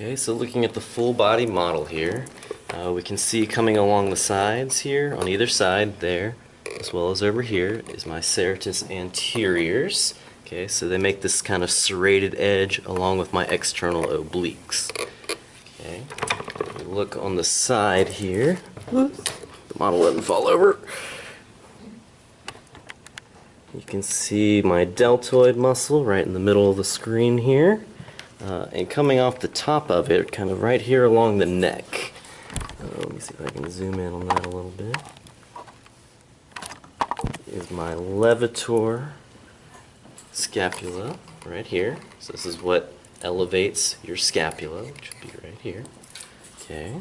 Okay, so looking at the full body model here, uh, we can see coming along the sides here, on either side there, as well as over here, is my serratus anteriors. Okay, so they make this kind of serrated edge along with my external obliques. Okay, look on the side here, the model doesn't fall over. You can see my deltoid muscle right in the middle of the screen here. Uh, and coming off the top of it, kind of right here along the neck. Uh, let me see if I can zoom in on that a little bit. Is my levator scapula right here. So this is what elevates your scapula, which would be right here. Okay.